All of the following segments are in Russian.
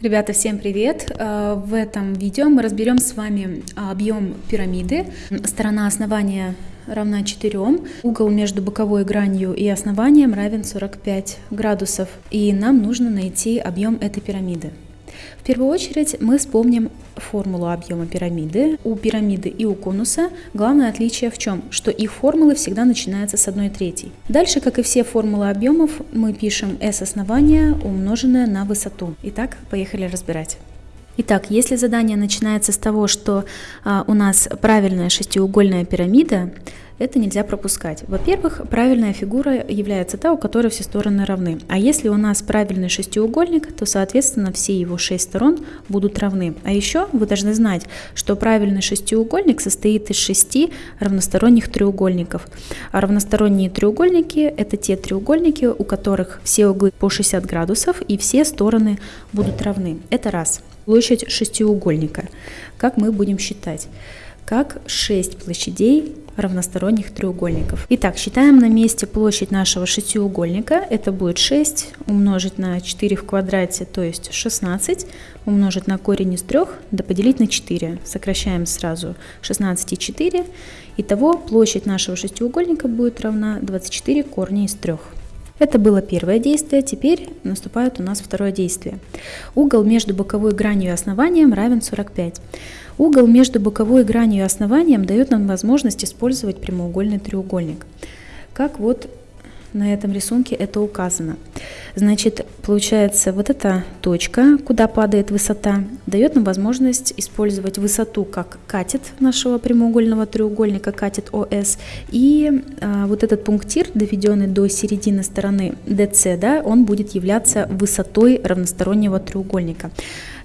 Ребята, всем привет! Э, в этом видео мы разберем с вами объем пирамиды. Сторона основания равна 4, угол между боковой гранью и основанием равен 45 градусов. И нам нужно найти объем этой пирамиды. В первую очередь мы вспомним формулу объема пирамиды. У пирамиды и у конуса главное отличие в чем? Что их формулы всегда начинаются с 1 третьей. Дальше, как и все формулы объемов, мы пишем S основание умноженное на высоту. Итак, поехали разбирать. Итак, если задание начинается с того, что а, у нас правильная шестиугольная пирамида, это нельзя пропускать. Во-первых, правильная фигура является та, у которой все стороны равны. А если у нас правильный шестиугольник, то, соответственно, все его шесть сторон будут равны. А еще вы должны знать, что правильный шестиугольник состоит из шести равносторонних треугольников. А равносторонние треугольники – это те треугольники, у которых все углы по 60 градусов и все стороны будут равны. Это раз. Площадь шестиугольника. Как мы будем считать? Как 6 площадей равносторонних треугольников. Итак, считаем на месте площадь нашего шестиугольника. Это будет 6 умножить на 4 в квадрате, то есть 16, умножить на корень из 3, да поделить на 4. Сокращаем сразу 16 и 4. Итого площадь нашего шестиугольника будет равна 24 корня из 3. Это было первое действие, теперь наступает у нас второе действие. Угол между боковой гранью и основанием равен 45. Угол между боковой гранью и основанием дает нам возможность использовать прямоугольный треугольник. Как вот на этом рисунке это указано. Значит, получается, вот эта точка, куда падает высота, дает нам возможность использовать высоту как катет нашего прямоугольного треугольника, катет ОС, и а, вот этот пунктир, доведенный до середины стороны DC, да, он будет являться высотой равностороннего треугольника.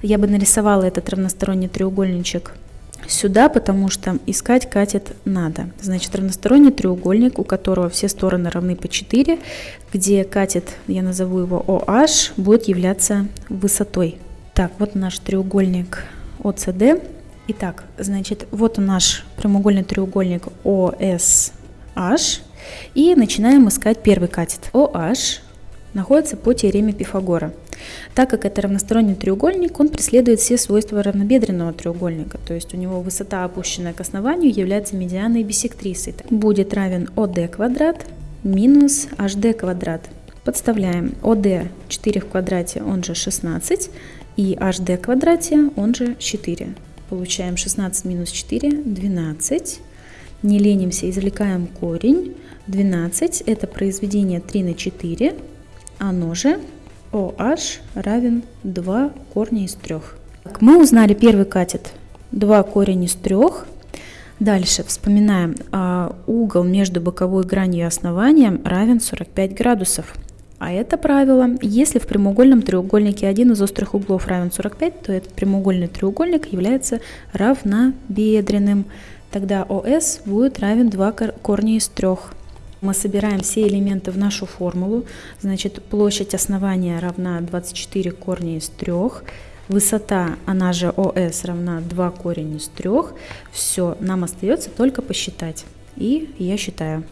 Я бы нарисовала этот равносторонний треугольничек сюда, потому что искать катет надо. Значит, равносторонний треугольник, у которого все стороны равны по 4, где катет, я назову его OH, будет являться высотой. Так, вот наш треугольник OCD. Итак, значит, вот наш прямоугольный треугольник OSH. И начинаем искать первый катет. OH находится по теореме Пифагора. Так как это равносторонний треугольник, он преследует все свойства равнобедренного треугольника, то есть у него высота, опущенная к основанию, является медианой биссектрисой. Будет равен ОД квадрат минус HD квадрат. Подставляем ОД 4 в квадрате, он же 16, и HD квадрате, он же 4. Получаем 16 минус 4, 12. Не ленимся, извлекаем корень. 12 это произведение 3 на 4, оно же OH равен 2 корня из 3. Мы узнали первый катет 2 корень из 3. Дальше вспоминаем, а, угол между боковой гранью и основанием равен 45 градусов. А это правило, если в прямоугольном треугольнике один из острых углов равен 45, то этот прямоугольный треугольник является равнобедренным. Тогда ОС будет равен 2 корня из 3. Мы собираем все элементы в нашу формулу. Значит, площадь основания равна 24 корня из 3. Высота, она же ОС, равна 2 корень из 3. Все, нам остается только посчитать. И я считаю.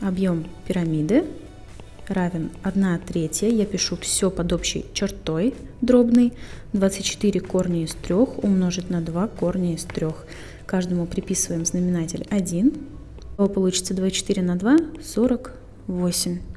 Объем пирамиды равен 1 третья. Я пишу все под общей чертой дробной. 24 корня из 3 умножить на 2 корня из 3. Каждому приписываем знаменатель 1 получится 24 на 2, 48.